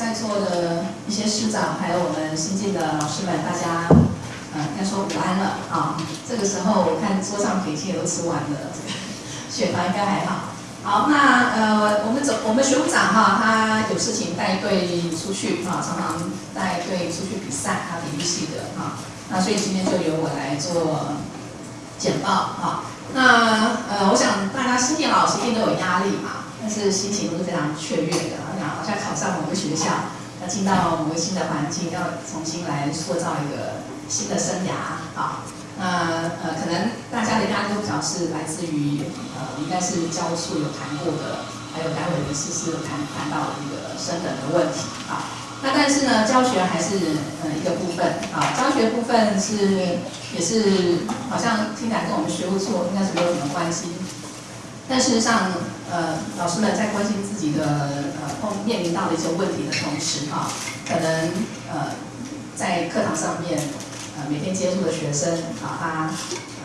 在座的一些师长，还有我们新进的老师们，大家，呃，该说午安了啊。这个时候我看桌上点心也都吃完了，这个血糖应该还好。好，那呃，我们总我们学务长哈，他有事情带队出去啊，常常带队出去比赛，他体育系的哈。那所以今天就由我来做简报啊。那呃，我想大家新进老师一定都有压力嘛，但是心情都是非常雀跃的，好像考上某个学校，要进到某个新的环境，要重新来塑造一个新的生涯啊。那呃，可能大家的压力都比较是来自于呃，应该是教处有谈过的，还有单位的事是有谈谈到的一个升等的问题啊。那但是呢，教学还是呃一个部分啊，教学部分是也是好像听起来跟我们学务处应该是没有什么关系。但事实上，呃，老师们在关心自己的呃碰面临到的一些问题的同时哈，可能呃在课堂上面。呃每天接触的学生啊，他呃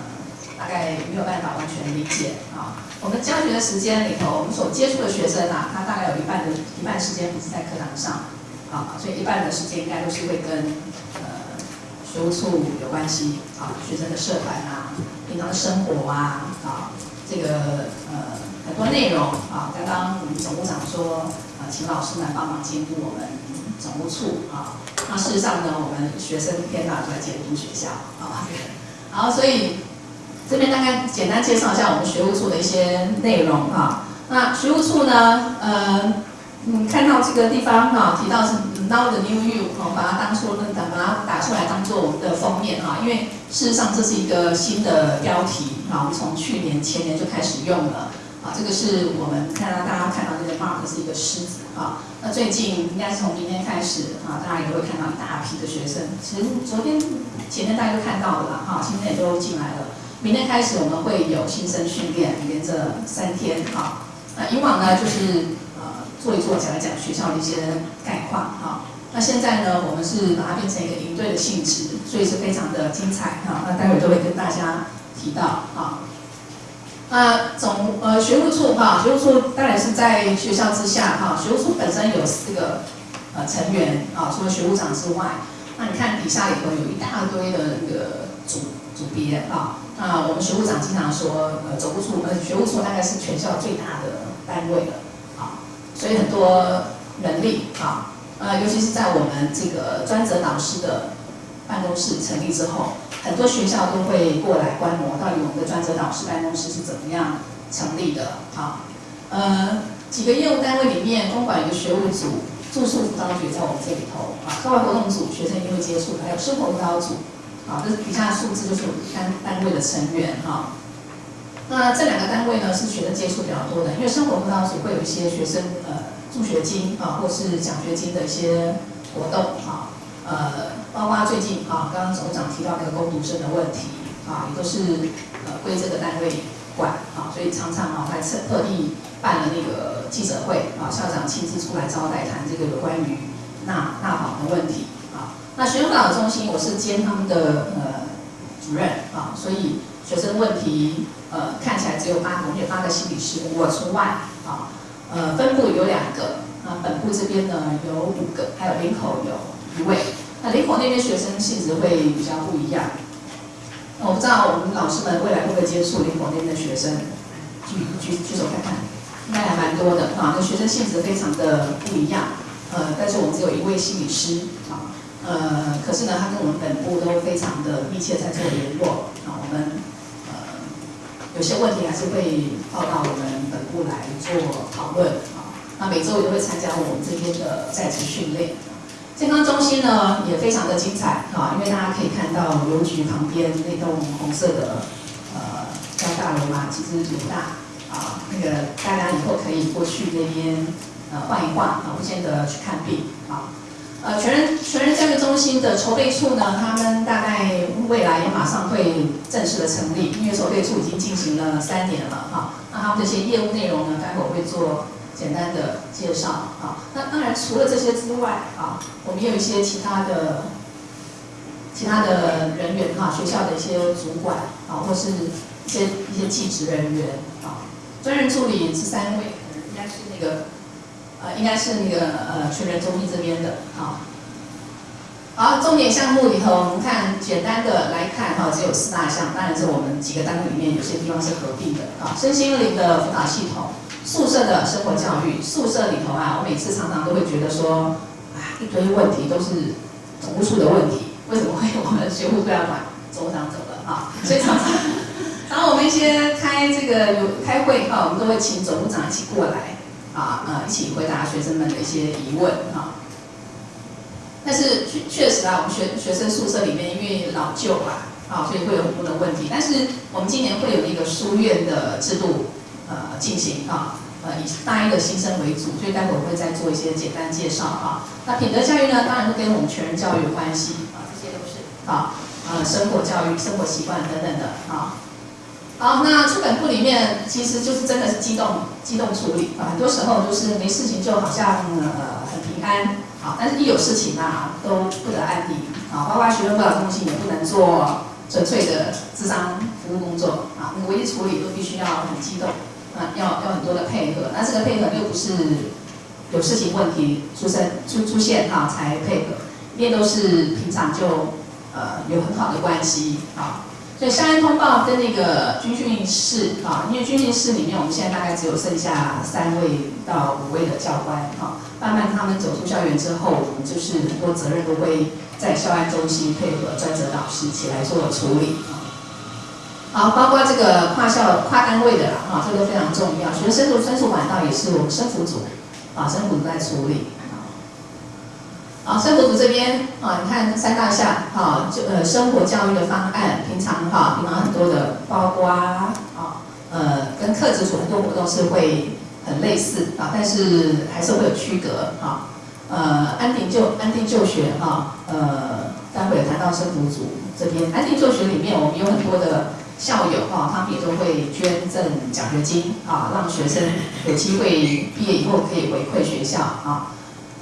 大概没有办法完全理解啊。我们教学的时间里头，我们所接触的学生啊，他大概有一半的一半时间不是在课堂上啊，所以一半的时间应该都是会跟呃学务处有关系啊，学生的社团啊，平常的生活啊啊，这个呃很多内容啊。刚刚我们总务长说啊，请老师们帮忙监督我们总务处啊。那事实上呢，我们学生一天到晚都在监督学校啊，好，所以这边大概简单介绍一下我们学务处的一些内容哈。那学务处呢，呃，你看到这个地方哈，提到是 Now the New You，哦，把它当做那把它打出来当做我们的封面哈，因为事实上这是一个新的标题啊，我们从去年前年就开始用了。啊，这个是我们看到大家看到这个 mark 是一个狮子啊。那最近应该是从明天开始啊，大家也会看到一大批的学生。其实昨天、前天大家都看到了啦，哈，今天也都进来了。明天开始我们会有新生训练，连着三天哈。那以往呢就是做一做、讲一讲学校的一些概况哈。那现在呢，我们是把它变成一个营队的性质，所以是非常的精彩哈。那待会都会跟大家提到啊。那总呃学务处哈，学务处当然是在学校之下哈。学务处本身有四个呃成员啊，除了学务长之外，那你看底下里头有一大堆的那个组组别啊。那我们学务长经常说，呃，总务处呃学务处大概是全校最大的单位了，所以很多能力啊，呃，尤其是在我们这个专责导师的办公室成立之后。很多学校都会过来观摩，到底我们的专责导师办公室是怎么样成立的？啊，呃，几个业务单位里面，公管有个学务组，住宿辅导组在我们这里头啊，课外活动组学生一定会接触，还有生活辅导组，啊，这底下数字，就是我们单单位的成员哈。那这两个单位呢，是学生接触比较多的，因为生活辅导组会有一些学生呃助学金啊，或是奖学金的一些活动啊。呃，包括最近啊，刚刚总长提到那个攻读生的问题啊，也都是呃归这个单位管啊，所以常常啊还特特地办了那个记者会啊，校长亲自出来招待，谈这个有关于纳纳保的问题啊。那学生辅导中心我是兼他们的呃主任啊，所以学生问题呃看起来只有八个，我们有八个心理师，我除外啊。呃，分部有两个啊，本部这边呢有五个，还有林口有。一位，那林口那边学生性质会比较不一样。我不知道我们老师们未来会不会接触林口那边的学生，举举举手看看，应该还蛮多的啊。那学生性质非常的不一样，呃，但是我们只有一位心理师啊，呃，可是呢，他跟我们本部都非常的密切在做联络啊。我们有些问题还是会报到我们本部来做讨论啊。那每周也会参加我们这边的在职训练。健康中心呢也非常的精彩啊，因为大家可以看到邮局旁边那栋红色的呃高大楼嘛，其实挺大啊。那个大家以后可以过去那边呃换一换啊，不见得去看病啊。呃，全人全人教育中心的筹备处呢，他们大概未来也马上会正式的成立，因为筹备处已经进行了三年了哈。那他们这些业务内容呢，待会儿会做。简单的介绍啊，那当然除了这些之外啊，我们也有一些其他的其他的人员哈，学校的一些主管啊，或是一些一些技职人员啊，专任助理是三位，应该是那个呃，应该是那个呃全人中医这边的啊。好，重点项目里头，我们看简单的来看哈，只有四大项，当然是我们几个单位里面有些地方是合并的啊。身心灵的辅导系统，宿舍的生活教育，宿舍里头啊，我每次常常都会觉得说，啊，一堆问题都是总务处的问题，为什么会我们学务不要管？总务长走了啊，所以常常，然后我们一些开这个有开会哈，我们都会请总务长一起过来啊，呃，一起回答学生们的一些疑问哈。但是确确实啊，我们学学生宿舍里面因为老旧啊，啊，所以会有很多的问题。但是我们今年会有一个书院的制度，呃，进行啊，呃，以大一的新生为主，所以待会我会再做一些简单介绍啊。那品德教育呢，当然是跟我们全人教育有关系啊，这些都是啊，呃，生活教育、生活习惯等等的啊。好，那出本部里面其实就是真的是机动机动处理啊，很多时候就是没事情就好像呃很平安。啊，但是一有事情啊，都不得安宁啊，包括学生辅导中心也不能做纯粹的智商服务工作啊，那个危机处理都必须要很激动啊，要要很多的配合，那这个配合又不是有事情问题出生出出现哈才配合，因为都是平常就呃有很好的关系啊。所以校安通报跟那个军训室啊，因为军训室里面我们现在大概只有剩下三位到五位的教官啊，慢慢他们走出校园之后，我们就是很多责任都会在校安中心配合专责导师起来做处理啊。好，包括这个跨校跨单位的啦，啊，这个非常重要。学生的申诉管道也是我们生辅组啊，生辅组在处理。啊，生活组这边啊，你看三大项啊，就呃生活教育的方案，平常哈，平常很多的包括啊，呃，跟课职组很多活动是会很类似啊，但是还是会有区隔啊。呃，安定就安定就学哈，呃，待会有谈到生活组这边，安定就学里面我们有很多的校友哈，他们也都会捐赠奖学金啊，让学生有机会毕业以后可以回馈学校啊。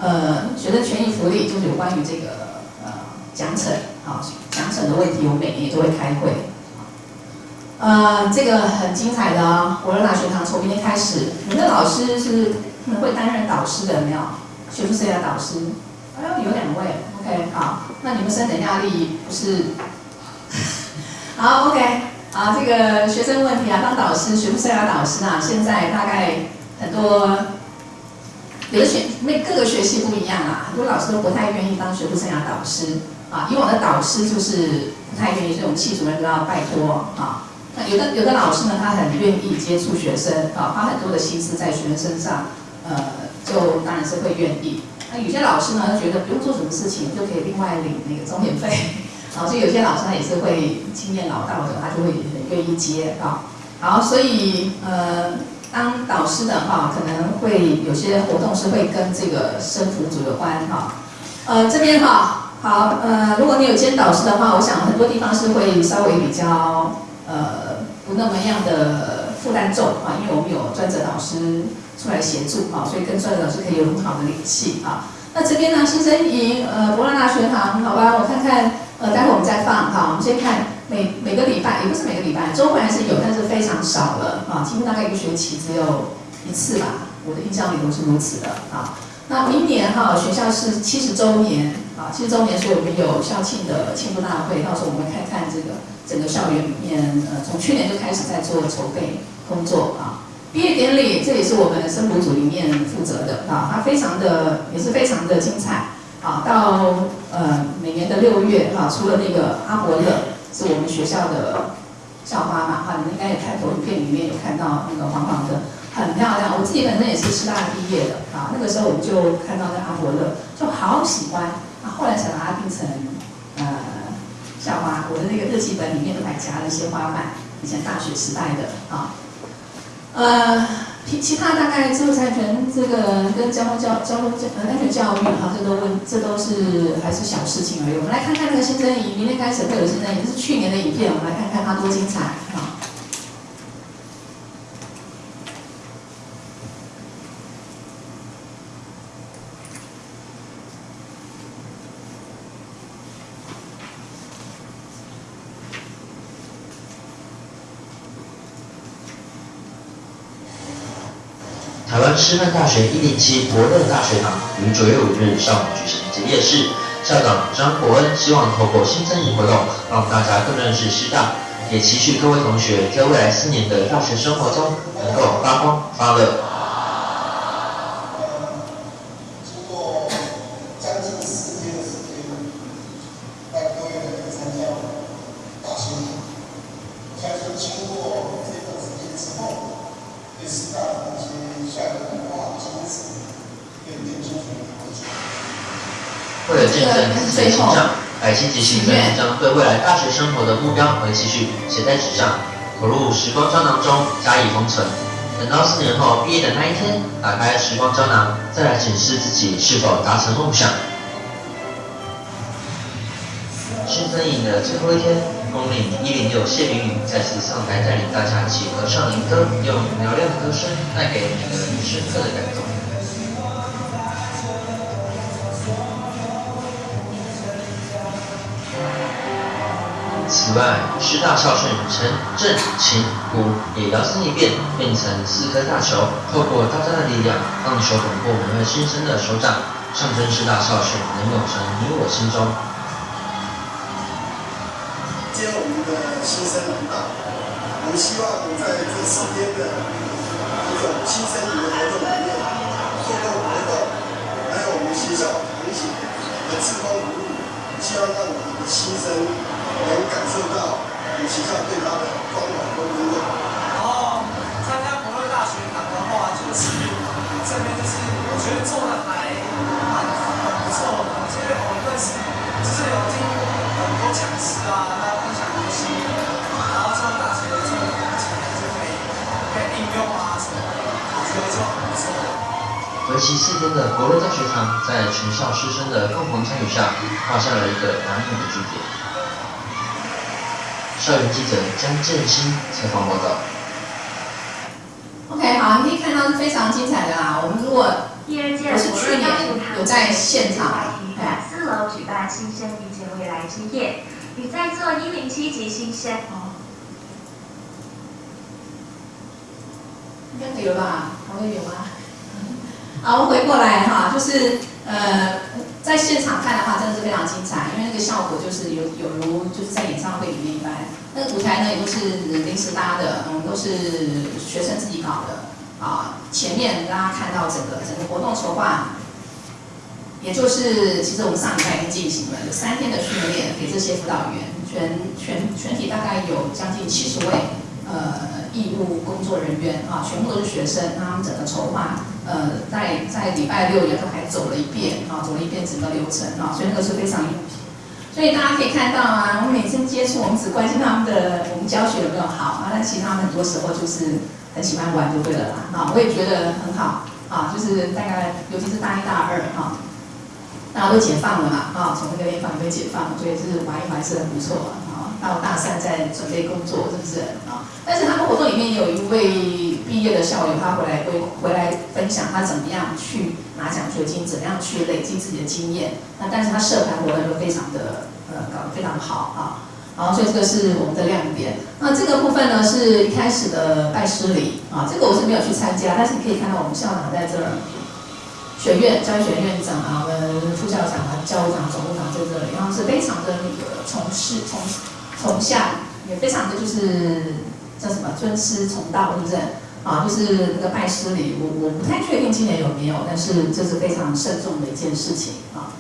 呃，学生权益福利就是有关于这个呃奖惩啊奖惩的问题，我们每年都会开会。呃，这个很精彩的哦，我的大学堂从明天开始，你的老师是会担任导师的没有？学术生涯导师，哎呦有两位，OK 好，那你们升等压力不是？好 OK 啊，这个学生问题啊，当导师学术生涯导师啊，现在大概很多。有的学那各个学系不一样啊，很多老师都不太愿意当学术生涯导师啊。以往的导师就是不太愿意，这种系主任都要拜托啊。那有的有的老师呢，他很愿意接触学生啊，花很多的心思在学生身上，呃，就当然是会愿意。那有些老师呢，他觉得不用做什么事情，就可以另外领那个钟点费 啊。所以有些老师他也是会经验老道的，他就会很愿意接啊。好，所以呃。当导师的哈，可能会有些活动是会跟这个生辅组有关哈。呃，这边哈，好，呃，如果你有兼导师的话，我想很多地方是会稍微比较呃不那么样的负担重哈，因为我们有专职导师出来协助哈，所以跟专职老师可以有很好的联系啊。那这边呢，新生营呃博乐大学堂，好吧，我看看，呃，待会我们再放哈，我们先看。每每个礼拜也不是每个礼拜，周末还是有，但是非常少了啊，几乎大概一个学期只有一次吧。我的印象里都是如此的啊。那明年哈，学校是七十周年啊，七十周年，所以我们有校庆的庆祝大会，到时候我们看看这个整个校园里面，呃，从去年就开始在做筹备工作啊。毕业典礼，这也是我们生活组里面负责的啊，它非常的也是非常的精彩啊。到呃每年的六月哈，除了那个阿伯乐。是我们学校的校花嘛，哈，你们应该也看投影片里面有看到那个黄黄的，很漂亮。我自己本身也是师大毕业的，啊，那个时候我就看到那阿伯乐，就好喜欢，啊，后来才把它定成呃校花。我的那个日记本里面都还夹了一些花瓣，以前大学时代的啊，呃。其其他大概知识产权这个跟交通交交通教呃安全教育哈，这都问这都是还是小事情而已。我们来看看那个新增营，明天开始会有新增营，这是去年的影片，我们来看看它多精彩啊！台湾师范大学一零七博乐大学堂于九月五日上午举行结业式，校长张国恩希望透过新增营活动，让大家更认识师大，也期许各位同学在未来四年的大学生活中能够发光发热。为了见证自己的成长，百期级新生将对未来大学生活的目标和期许写在纸上，投入时光胶囊中加以封存。等到四年后毕业的那一天，打开时光胶囊，再来检视自己是否达成梦想。新生营的最后一天，公领一零六谢明宇再次上台带领大家一起合唱灵歌，用嘹亮的歌声带给每个人深刻的感动。此外，师大校训陈正琴鼓也摇身一变，变成四颗大球，透过大家的力量，让球滚过每位新生的手掌，象征师大校训能永存你我心中。今天我们的新生来到，我们希望在这四天的一种新生的活动里面，透过活动，还有我们学校同学的志工鼓励，希望让我们的新生。能感受到你学校对他的关怀和温暖。然后参加博乐大学堂的话，就是这边就是我觉得做的还蛮很不错的，因为我们认识就是有听很多讲师啊，他分享东西，然后上大学做的东西就可以可以应用啊什么的，我觉得就很不错。为期四天的博乐大学堂，在全校师生的共同参与下，画下了一个完美的句点。校园记者江振兴采访报道。OK，好，你可以看到是非常精彩的啦。我们如果第二届是去年有在现场，在四楼举办新生遇见未来之夜，与在座一零七级新生。应该可以了吧？还会有吗？好，我回过来哈，就是呃。在现场看的话，真的是非常精彩，因为那个效果就是有有如就是在演唱会里面一般。那个舞台呢也都是临时搭的，嗯，都是学生自己搞的啊。前面大家看到整个整个活动筹划，也就是其实我们上礼拜已经进行了，有三天的训练给这些辅导员，全全全体大概有将近七十位呃义务工作人员啊，全部都是学生，他们整个筹划。呃，在在礼拜六也都还走了一遍啊，走了一遍整个流程啊，所以那个是非常用心。所以大家可以看到啊，我每次接触，我们只关心他们的我们教学有没有好啊，但其他很多时候就是很喜欢玩就对了啦啊，我也觉得很好啊，就是大概尤其是大一大二哈，大家都解放了嘛啊，从那个地方也被解放，所以是玩一玩是很不错啊。到大三在准备工作是不是啊？但是他们活动里面有一位。毕业的校友，他回来会回来分享他怎么样去拿奖学金，怎么样去累积自己的经验。那但是他社团活动就非常的呃搞得非常好啊，然后所以这个是我们的亮点。那这个部分呢是一开始的拜师礼啊，这个我是没有去参加，但是你可以看到我们校长在这儿，学院教育学院院长啊，我们副校长啊，教务长、总务长在这里，然后是非常的那个从事从从下，也非常的就是叫什么尊师重道，是不是？啊，就是那个拜师礼，我我不太确定今年有没有，但是这是非常慎重的一件事情啊。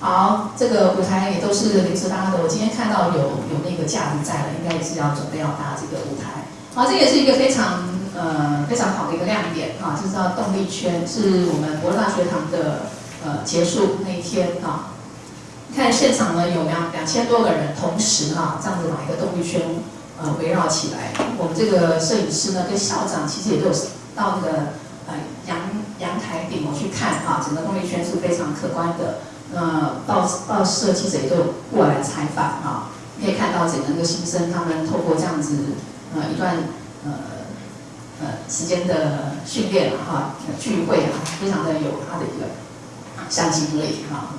好，这个舞台也都是临时搭的，我今天看到有有那个架子在了，应该也是要准备要搭这个舞台。好，这也是一个非常呃非常好的一个亮点啊，就是叫动力圈，是我们博乐大学堂的呃结束那一天啊。看现场呢有两两千多个人同时哈这样子把一个动力圈。呃，围绕起来，我们这个摄影师呢，跟校长其实也都有到那个呃阳阳台顶我去看哈，整个动力圈是非常可观的。呃，报报社记者也都有过来采访哈，可以看到整个那个新生他们透过这样子呃一段呃呃时间的训练哈聚会啊，非常的有他的一个向心力哈。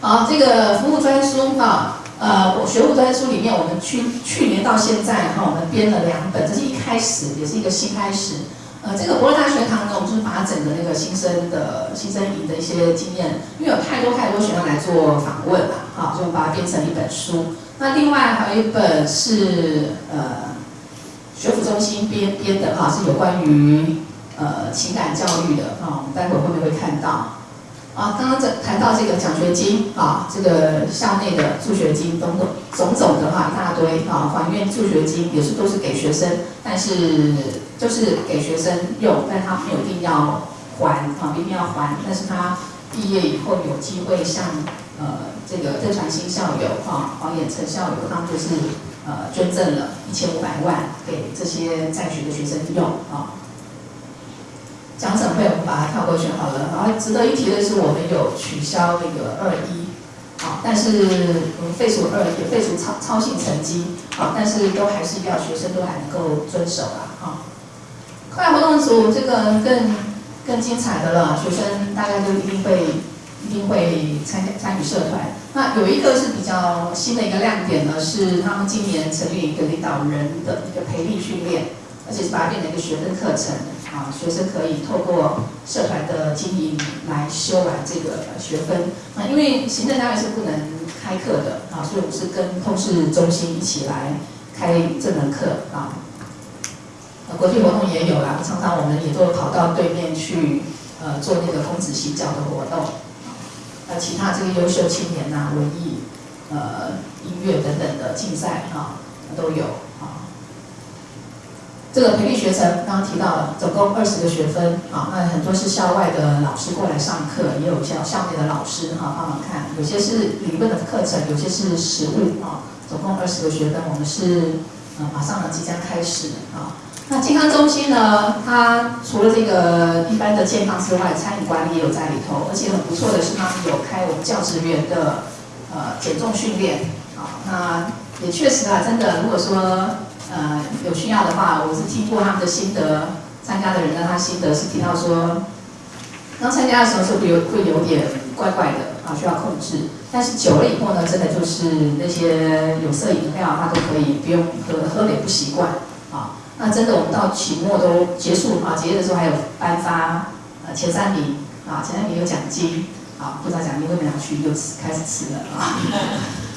好，这个服务专书哈。呃，我学务专书里面，我们去去年到现在哈，我们编了两本，这是一开始，也是一个新开始。呃，这个博乐大学堂呢，我们就是把整个那个新生的新生营的一些经验，因为有太多太多学生来做访问了，好，就把它编成一本书。那另外还有一本是呃学府中心编编的哈，是有关于呃情感教育的啊，我们待会后面会看到。啊，刚刚在谈到这个奖学金啊，这个校内的助学金等等种种的哈一大堆啊，还愿助学金也是都是给学生，但是就是给学生用，但他没有一定要还啊，一定要还，但是他毕业以后有机会向呃这个郑传新校友哈、黄衍成校友，他们就是呃捐赠了一千五百万给这些在学的学生用啊。奖惩费我们把它跳过去好了，然后值得一提的是，我们有取消那个二一，啊，但是我们废除二一废除超超性成绩，啊，但是都还是要学生都还能够遵守啊，啊。课外活动组这个更更精彩的了，学生大概都一定会一定会参加参与社团。那有一个是比较新的一个亮点呢，是他们今年成立一个领导人的一个培力训练，而且是把它变成一个学分课程。啊，学生可以透过社团的经营来修完这个学分。啊，因为行政单位是不能开课的啊，所以我们是跟通识中心一起来开这门课啊。国际活动也有啦，常常我们也都跑到对面去呃做那个孔子洗脚的活动。呃，其他这个优秀青年呐，文艺、呃音乐等等的竞赛啊都有。这个培力学程刚刚提到了，总共二十个学分啊，那很多是校外的老师过来上课，也有校校内的老师哈帮忙看，有些是理论的课程，有些是实务啊，总共二十个学分，我们是呃马上呢即将开始啊。那健康中心呢，它除了这个一般的健康之外，餐饮管理也有在里头，而且很不错的是，他们有开我们教职员的呃减重训练啊，那也确实啊，真的如果说。呃，有需要的话，我是听过他们的心得，参加的人呢，他心得是提到说，刚参加的时候是会有会有点怪怪的啊，需要控制。但是久了以后呢，真的就是那些有色饮料，他都可以不用喝，喝了也不习惯啊。那真的，我们到期末都结束啊，结业的时候还有颁发呃前三名啊，前三名有奖金啊，不知道奖金会不会拿去又开始吃了啊。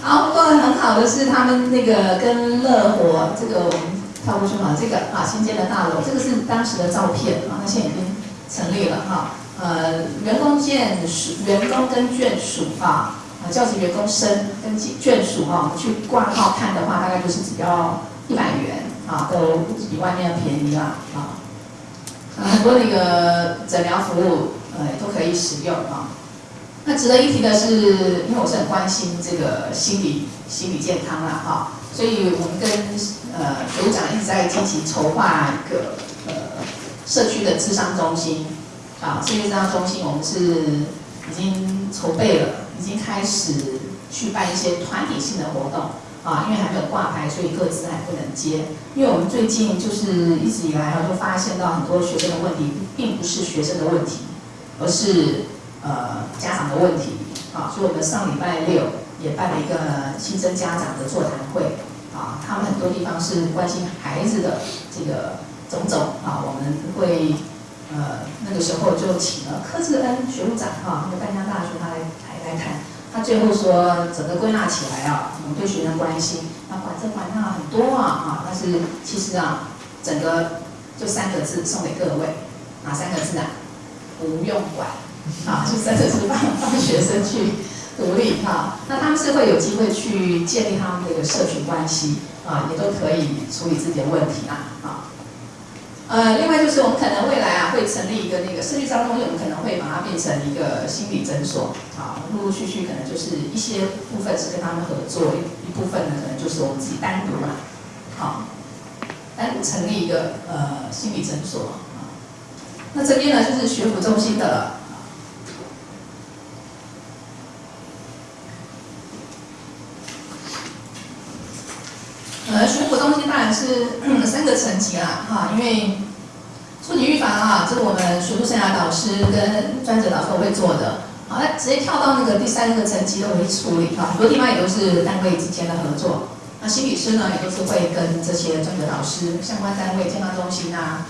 好，不过很好的是他们那个跟乐活这个我们跳过去嘛，这个啊新建的大楼，这个是当时的照片啊，那现在已经成立了哈。呃，员工眷属，员工跟眷属啊，啊教职员工生跟眷属哈，去挂号看的话，大概就是只要一百元啊，都比外面要便宜啦啊。很多那个诊疗服务呃都可以使用啊。那值得一提的是，因为我是很关心这个心理心理健康啦，哈，所以我们跟呃组长一直在积极筹划一个呃社区的智商中心，啊，社区智商中心我们是已经筹备了，已经开始去办一些团体性的活动，啊，因为还没有挂牌，所以各自还不能接。因为我们最近就是一直以来哈，就发现到很多学生的问题，并不是学生的问题，而是。呃，家长的问题，啊，所以我们上礼拜六也办了一个新生家长的座谈会，啊，他们很多地方是关心孩子的这个种种，啊，我们会，呃，那个时候就请了柯志恩学务长，哈，那个淡江大学他来来来谈，他最后说，整个归纳起来啊，我们对学生关心，那管这管那很多啊，啊，但是其实啊，整个就三个字送给各位，哪三个字啊？不用管。啊，就真的是帮帮学生去独立哈，那他们是会有机会去建立他们的一个社群关系啊，也都可以处理自己的问题啊啊。呃，另外就是我们可能未来啊会成立一个那个社区交通，我们可能会把它变成一个心理诊所啊，陆陆续续可能就是一些部分是跟他们合作，一一部分呢可能就是我们自己单独嘛，好，单独成立一个呃心理诊所啊。那这边呢就是学府中心的了。呃，学府是三个层级啦，哈，因为初级预防啊，这是我们学术生涯导师跟专职老师都会做的，好，那直接跳到那个第三个层级都会处理，哈，很多地方也都是单位之间的合作。那心理师呢，也都是会跟这些专职导师、相关单位、健康中心啊，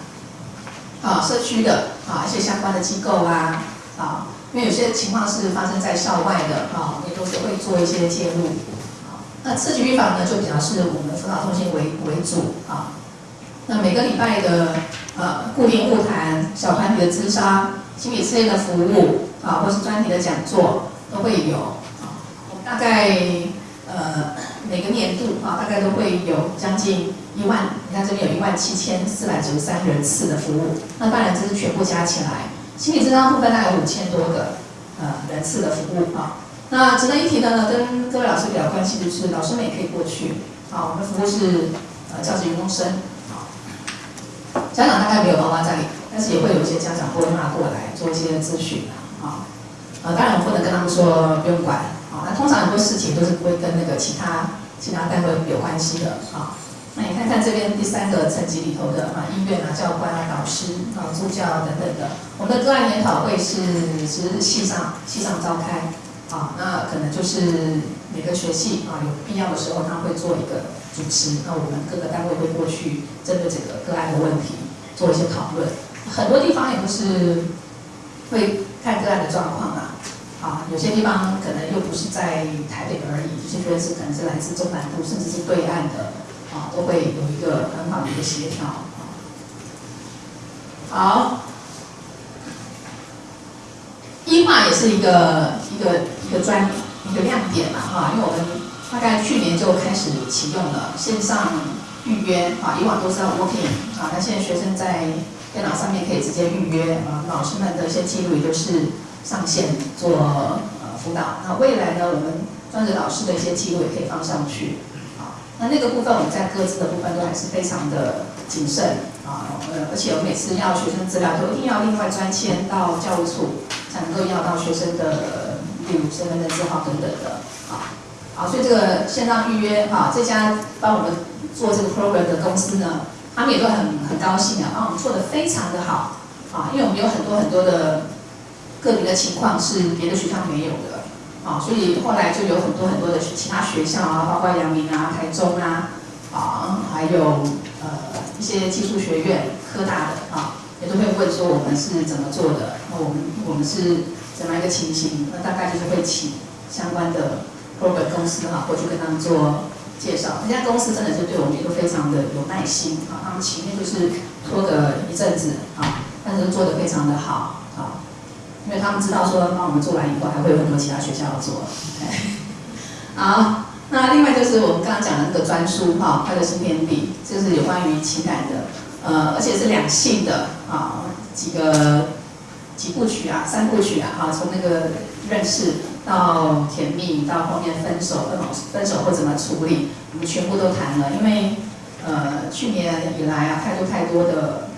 啊社区的啊一些相关的机构啊啊，因为有些情况是发生在校外的啊，也都是会做一些介入。那社区预防呢，就比较是我们辅导中心为为主啊。那每个礼拜的呃固定会谈、小团体的咨商、心理测验的服务啊，或是专题的讲座都会有啊。我大概呃每个年度啊，大概都会有将近一万，你看这边有一万七千四百九十三人次的服务。那当然这是全部加起来，心理咨商部分大概五千多个呃人次的服务啊。那值得一提的呢，跟各位老师比较关系的是，老师们也可以过去啊。我们服务是呃教职员工生。啊家长大概没有妈妈在，但是也会有一些家长拨纳过来做一些咨询啊，呃，当然我不能跟他们说不用管啊，那通常很多事情都是不会跟那个其他其他单位有关系的啊。那你看看这边第三个层级里头的啊，医院啊、教官啊、导师啊、助教等等的，我们的个案研讨会是是系上系上召开啊，那可能就是每个学系啊有必要的时候，他会做一个主持，那我们各个单位会过去针对这个个案的问题。做一些讨论，很多地方也不是会看个案的状况啊，啊，有些地方可能又不是在台北而已，有些学生可能是来自中南部，甚至是对岸的，啊，都会有一个很好的一个协调。好，医化也是一个一个一个专一个亮点嘛，哈，因为我们大概去年就开始启用了线上。预约啊，以往都是要 walking 啊，那现在学生在电脑上面可以直接预约啊，老师们的一些记录也都是上线做呃辅导。那未来呢，我们专职老师的一些记录也可以放上去啊。那那个部分我们在各自的部分都还是非常的谨慎啊，而且我每次要学生资料都一定要另外专签到教务处，才能够要到学生的例如身份证字号等等的啊。好，所以这个线上预约哈，这家帮我们。做这个 program 的公司呢，他们也都很很高兴啊，帮我们做的非常的好啊，因为我们有很多很多的个别的情况是别的学校没有的啊，所以后来就有很多很多的其他学校啊，包括阳明啊、台中啊啊，还有呃一些技术学院、科大的啊，也都会问说我们是怎么做的，那我们我们是怎么一个情形？那大概就是会请相关的 program 公司哈过去跟他们做。介绍，人家公司真的是对我们也都非常的有耐心啊，他们前面就是拖个一阵子啊，但是做的非常的好啊，因为他们知道说帮我们做完以后还会有很多其他学校要做。好，那另外就是我们刚刚讲的那个专书哈，快乐新天地，就是有关于情感的，呃，而且是两性的啊，几个几部曲啊，三部曲啊，哈，从那个认识。到甜蜜，到后面分手，分手分手会怎么处理，我们全部都谈了。因为，呃，去年以来啊，太多太多的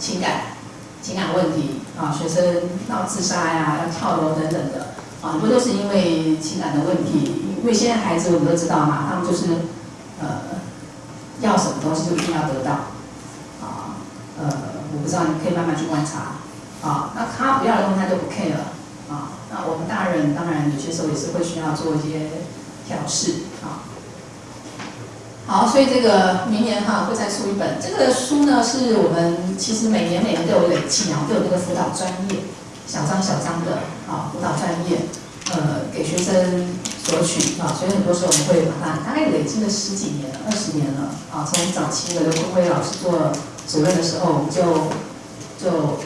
情感情感问题啊，学生闹自杀呀，要跳楼等等的啊，不都是因为情感的问题？因为现在孩子我们都知道嘛，他们就是呃，要什么东西就一定要得到啊，呃，我不知道，你可以慢慢去观察啊。那他不要的东西他就不 care 了。啊，那我们大人当然有些时候也是会需要做一些调试啊。好，所以这个明年哈会再出一本这个书呢，是我们其实每年每年都有累计啊，都有这个辅导专业小张小张的啊辅导专业，呃给学生索取啊，所以很多时候我们会把它大概累积了十几年、二十年了啊，从早期的刘坤辉老师做主任的时候，我们就就。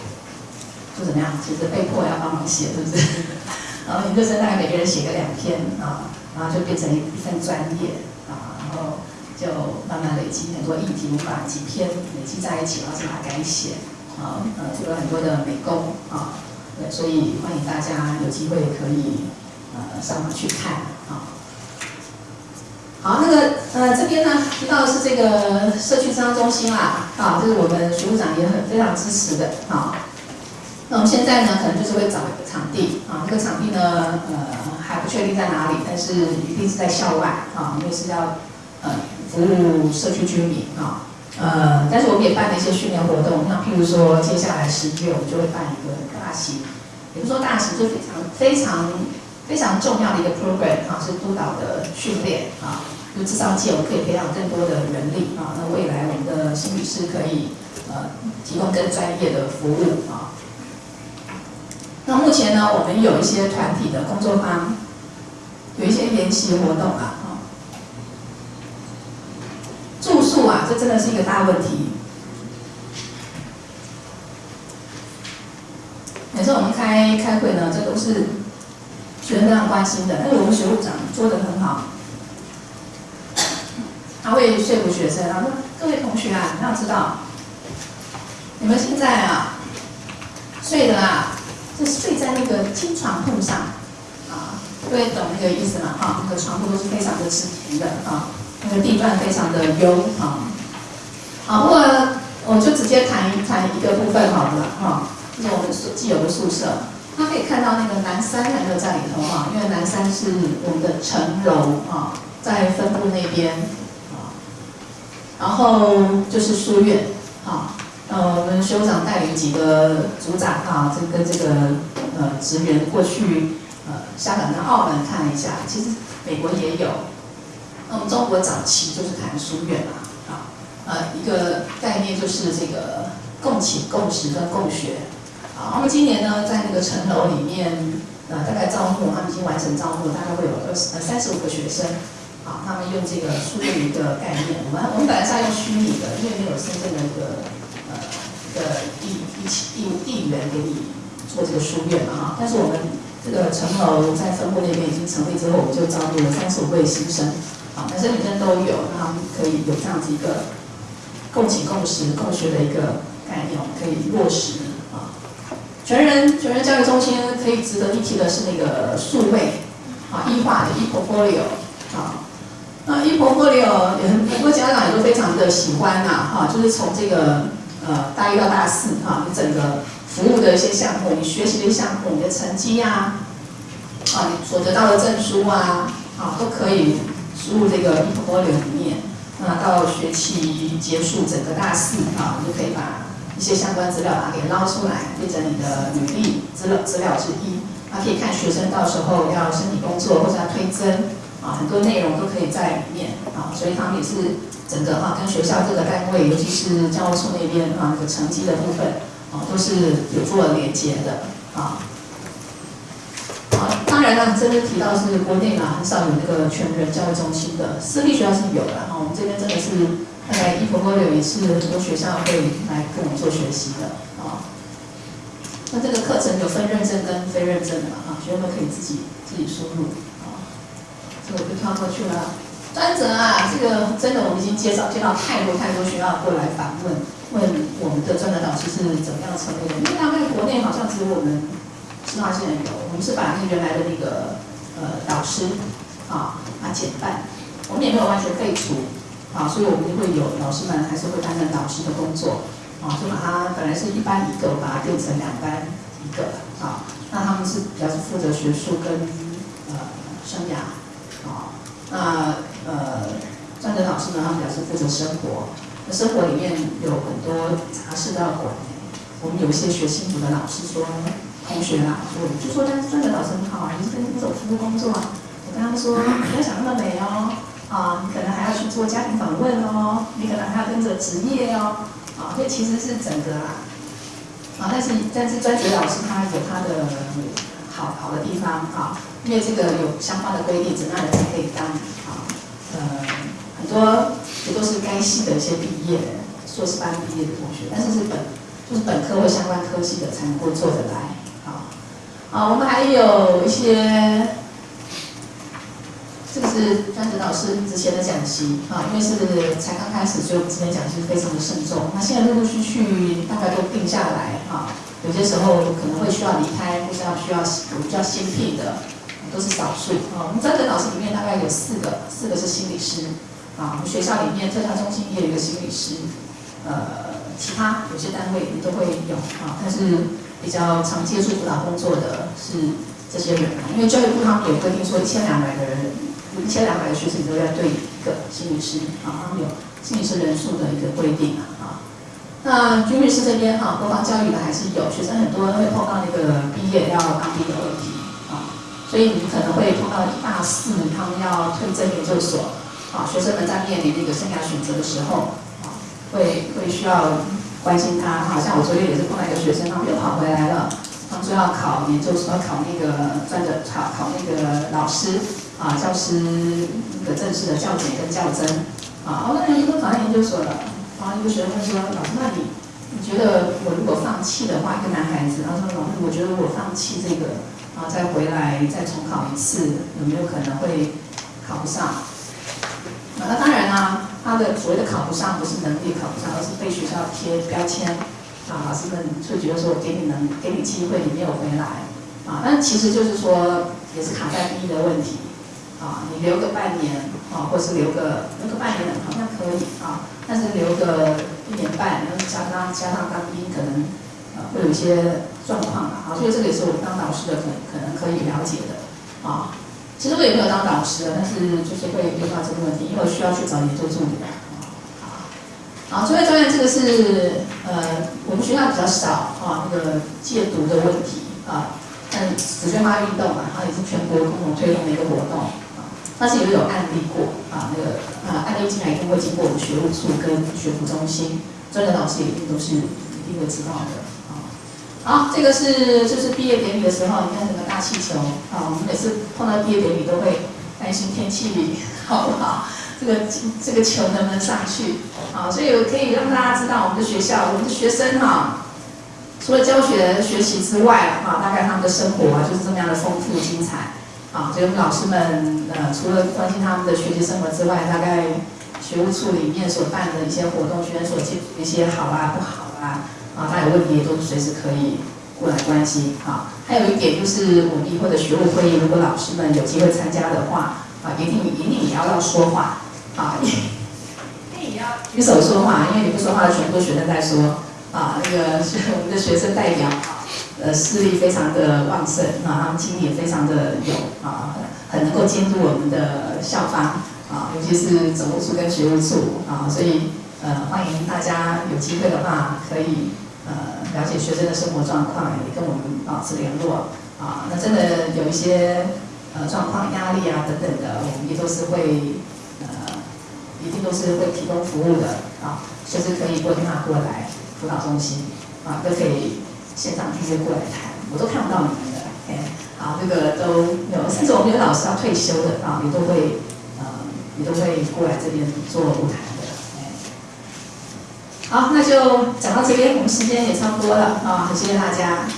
就怎么样？其实被迫要帮忙写，是不是？然后研究生大概每个人写个两篇啊，然后就变成一份专业啊，然后就慢慢累积很多议题，我们把几篇累积在一起，然后再把它改写啊，呃，做了很多的美工啊，对，所以欢迎大家有机会可以呃上网去看啊。好，那个呃这边呢提到的是这个社区商中心啦，啊，这是我们徐部长也很非常支持的啊。那我们现在呢，可能就是会找一个场地啊，这个场地呢，呃，还不确定在哪里，但是一定是在校外啊，因为是要呃服务社区居民啊，呃，但是我们也办了一些训练活动，那譬如说接下来十一月我们就会办一个大型，也不是说大型，就非常非常非常重要的一个 program 啊，是督导的训练啊，就至少借我们可以培养更多的人力啊，那未来我们的心理师可以。呃提供更专业的服务啊。那目前呢，我们有一些团体的工作坊，有一些研习活动啊，住宿啊，这真的是一个大问题。每次我们开开会呢，这都是学生非常关心的。但是我们学务长做的很好，他会说服学生，他说：“各位同学啊，你要知道，你们现在啊睡的啊，是睡在那个金床铺上啊，各位懂那个意思吗？哈，那个床铺都是非常的直平的啊，那个地段非常的优啊。好，不过我就直接谈一谈一个部分好了哈。”就是我们所既有的宿舍，他可以看到那个南山还没有在里头哈，因为南山是我们的城楼啊，在分部那边啊，然后就是书院啊，呃，我们学长带领几个组长啊，这跟这个呃职员过去呃香港跟澳门看了一下，其实美国也有，那我们中国早期就是谈书院嘛啊，呃一个概念就是这个共寝共食跟共学。啊，那么今年呢，在那个城楼里面，呃，大概招募，他们已经完成招募，大概会有二十呃三十五个学生。啊，他们用这个书院一个概念，我们我们本来是要用虚拟的，因为没有深圳的一个呃一个地地地地缘给你做这个书院嘛哈。但是我们这个城楼在分部那边已经成立之后，我们就招募了三十五位新生，啊，男生女生都有，那我们可以有这样子一个共寝共食共学的一个概念，可以落实啊。全人全人教育中心可以值得一提的是那个数位啊，一化的 e-portfolio 啊，那 e-portfolio 很很多家长也都非常的喜欢呐哈，就是从这个呃大一到大四哈，你整个服务的一些项目，你学习的项目，你的成绩呀，啊，你所得到的证书啊，啊，都可以输入这个 e-portfolio 里面，那到学期结束整个大四啊，你就可以把。一些相关资料把它给捞出来，变成你的履历资料资料之一。那可以看学生到时候要申请工作或者要推增很多内容都可以在里面啊。所以他们也是整个哈跟学校各个单位，尤其是教务处那边啊那个成绩的部分啊，都是有做连接的啊。好，当然了，这边提到是国内啊很少有那个全人教育中心的，私立学校是有的哈。我们这边真的是。大概一婆婆有也是，很多学校会来跟我们做学习的啊。那这个课程有分认证跟非认证的嘛？啊，学生们可以自己自己输入我就跳过去了。专责啊，这个真的我们已经介绍接到太多太多学校过来访问，问我们的专责导师是怎么样成立的？因为大概国内好像只有我们师大现在有，我们是把那原来的那个呃导师啊啊减半，我们也没有完全废除。啊，所以我们就会有老师们还是会担任导师的工作，啊，就把它本来是一班一个，把它变成两班一个，啊，那他们是比较是负责学术跟呃生涯，啊，那呃专职老师呢，他们比较是负责生活，那生活里面有很多杂事都要管，我们有一些学幸福的老师说，同学啦，我就说但是专职老师很好啊，你是跟这种服务工作啊，我跟他们说不要想那么美哦。啊，你可能还要去做家庭访问哦，你可能还要跟着职业哦，啊，所以其实是整个啊，啊，但是但是专职老师他有他的好好的地方啊，因为这个有相关的规定，怎样人才可以当啊，呃，很多也都是该系的一些毕业硕士班毕业的同学，但是是本就是本科或相关科系的才能够做得来，啊，啊，我们还有一些。这个是专职老师之前的讲习啊，因为是才刚开始，所以我们之前讲习非常的慎重。那现在陆陆续续大概都定下来啊，有些时候可能会需要离开，或是要需要有比较新聘的，都是少数啊。我们专职老师里面大概有四个，四个是心理师啊。我们学校里面特教中心也有一个心理师，呃，其他有些单位也都会有啊，但是比较常接触辅导工作的是这些人，因为教育部他们有规定说一千两百个人。一千两百个学生都要对一个心理师啊，他们有心理师人数的一个规定啊。那军律师这边哈，国防教育的还是有学生很多会碰到那个毕业要当兵的问题啊，所以你可能会碰到大四他们要推甄研究所啊，学生们在面临那个生涯选择的时候啊，会会需要关心他。好像我昨天也是碰到一个学生，他们又跑回来了，他们说要考研究所，要考那个专的考考那个老师啊，教师的正式的教检跟教甄啊。我那人都考上研究所了，一个学生问说：“老师，那你你觉得我如果放弃的话，一个男孩子，他说老师，我觉得我放弃这个，然后再回来再重考一次，有没有可能会考不上？”那当然啦，他的所谓的考不上，不是能力考不上，而是被学校贴标签，啊，老师们会觉得说我给你能给你机会，你没有回来，啊，但其实就是说也是卡在第一的问题，啊，你留个半年，啊，或是留个留个半年好像可以，啊，但是留个一年半，然后加上加上当兵，可能呃会有一些状况啊，所以这个也是我们当导师的可可能可以了解的，啊。其实我也没有当导师，但是就是会遇到这个问题，因为我需要去找研究助理啊。好，最后专业这个是呃，我们学校比较少啊，那个戒毒的问题啊，但紫娟妈运动嘛，它也是全国共同推动的一个活动啊，但是也有案例过啊，那个啊案例进来一定会经过我们学务处跟学府中心，专业老师一定都是一定会知道的啊。好，这个是就是毕业典礼的时候，你看整个大气球啊，我们每次碰到毕业典礼都会担心天气好不好，这个这个球能不能上去啊？所以我可以让大家知道，我们的学校，我们的学生哈，除了教学学习之外啊，大概他们的生活啊就是这么样的丰富精彩啊。所以我们老师们呃，除了关心他们的学习生活之外，大概学务处里面所办的一些活动，学员所接一些好啊不好啊。啊，大家有问题也都随时可以过来关心啊。还有一点就是，我们以后的学务会议，如果老师们有机会参加的话，啊，一定一定也要要说话啊，一定也要举手说话，因为你不说话，全部学生在说啊。那个是我们的学生代表啊，呃，势力非常的旺盛啊，他们精力也非常的有啊，很能够监督我们的校方啊，尤其是总务处跟学务处啊，所以呃，欢迎大家有机会的话可以。呃，了解学生的生活状况，也跟我们保持联络啊。那真的有一些呃状况、压力啊等等的，我们也都是会呃，一定都是会提供服务的啊。随时可以拨电话过来辅导中心啊，都可以现场直接过来谈，我都看不到你们的。哎，好，这个都有，甚至我们有老师要退休的啊，也都会呃，也都会过来这边做舞台。好，那就讲到这边，我们时间也差不多了啊，谢谢大家。